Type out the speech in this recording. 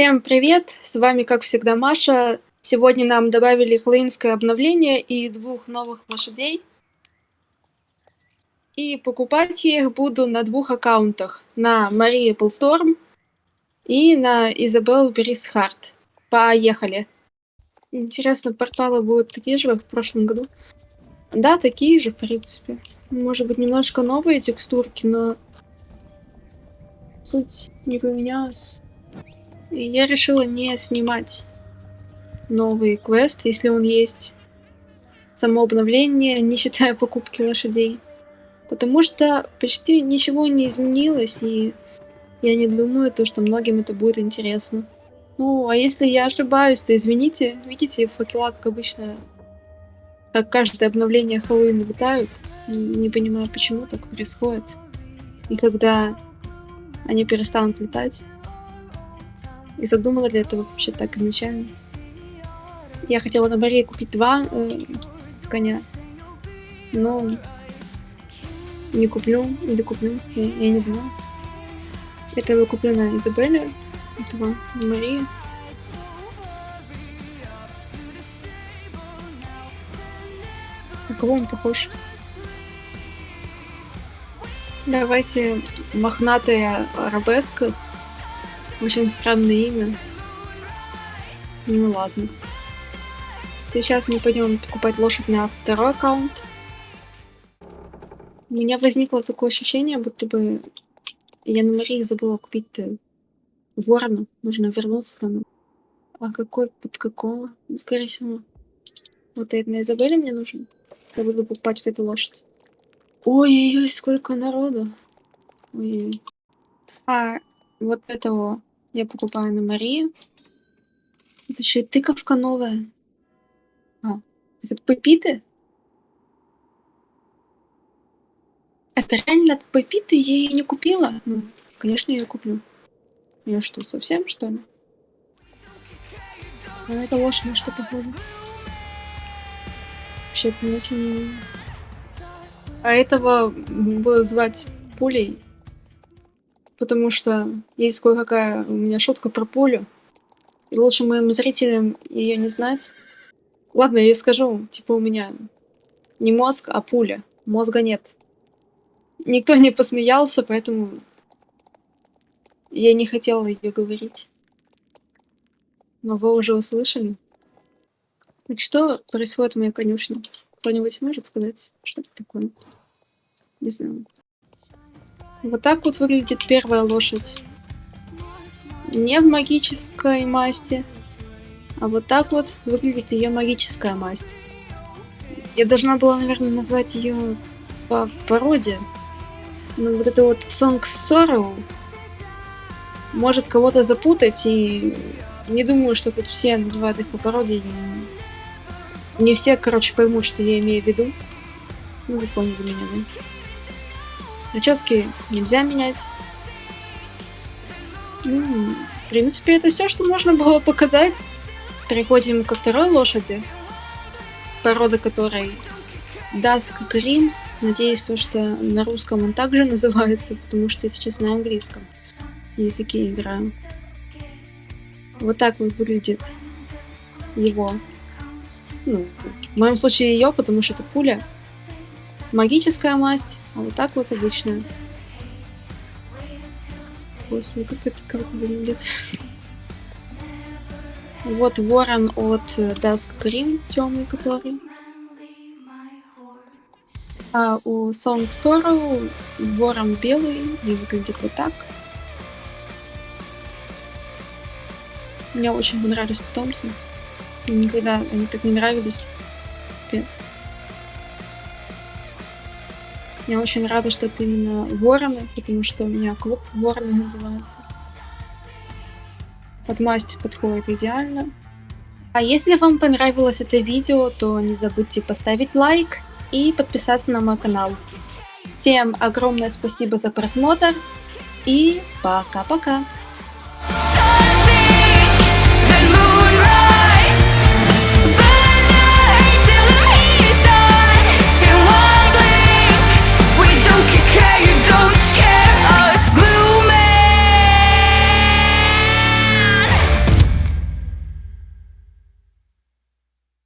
Всем привет! С вами, как всегда, Маша. Сегодня нам добавили хэллоуинское обновление и двух новых лошадей. И покупать я их буду на двух аккаунтах. На Мария Эпплсторм и на Изабел Брисхарт. Поехали! Интересно, порталы будут такие же, как в прошлом году? Да, такие же, в принципе. Может быть, немножко новые текстурки, но суть не поменялась. И я решила не снимать новый квест, если он есть. Само обновление, не считая покупки лошадей. Потому что почти ничего не изменилось, и я не думаю, то, что многим это будет интересно. Ну, а если я ошибаюсь, то извините. Видите, факела, как обычно, как каждое обновление Хэллоуина летают. Не понимаю, почему так происходит. И когда они перестанут летать, и задумала для этого вообще так изначально. Я хотела на Марии купить два э, коня, но не куплю или куплю, я, я не знаю. Это я куплю на Изабелле, этого на Марии. На кого он похож? Давайте мохнатая арабеска очень странное имя. Ну ладно. Сейчас мы пойдем покупать лошадь на второй аккаунт. У меня возникло такое ощущение, будто бы я на Марии забыла купить э, ворона. Нужно вернуться там. А какой, под какого? Ну, скорее всего. Вот это на Изабелле мне нужен. Я буду покупать вот эту лошадь. Ой-ой-ой, сколько народу. Ой, -ой. А, вот этого я покупаю на Марию. Это еще и тыковка новая. А, это пепиты? Это реально от пепиты? Я ее не купила? Ну, конечно, я ее куплю. Я что, совсем, что ли? А это лошадь на что похоже? Вообще понятия не имею. А этого будут звать пулей потому что есть кое-какая у меня шутка про пулю. И лучше моим зрителям ее не знать. Ладно, я скажу, типа у меня не мозг, а пуля. Мозга нет. Никто не посмеялся, поэтому я не хотела ее говорить. Но вы уже услышали. Так что происходит в моей конюшне? Кто-нибудь может сказать, что это такое? Не знаю. Вот так вот выглядит первая лошадь. Не в магической масти, а вот так вот выглядит ее магическая масть. Я должна была, наверное, назвать ее по породе. Но вот это вот Song Sorrow может кого-то запутать, и не думаю, что тут все называют их по породе. Не все, короче, поймут, что я имею в виду. Ну, вы поняли меня, да? Прически нельзя менять. Ну, в принципе, это все, что можно было показать. Переходим ко второй лошади, порода которой Dusk Grim. Надеюсь, то, что на русском он также называется, потому что я сейчас на английском языке играю. Вот так вот выглядит его. Ну, в моем случае ее, потому что это пуля магическая масть, а вот так вот обычная. Господи, как это круто выглядит. Вот ворон от Dusk Cream, темный который. А у Song Sorrow ворон белый и выглядит вот так. Мне очень понравились питомцы. Мне никогда они так не нравились. Пец. Я очень рада, что это именно вороны, потому что у меня клуб вороны называется. Под масть подходит идеально. А если вам понравилось это видео, то не забудьте поставить лайк и подписаться на мой канал. Всем огромное спасибо за просмотр и пока-пока!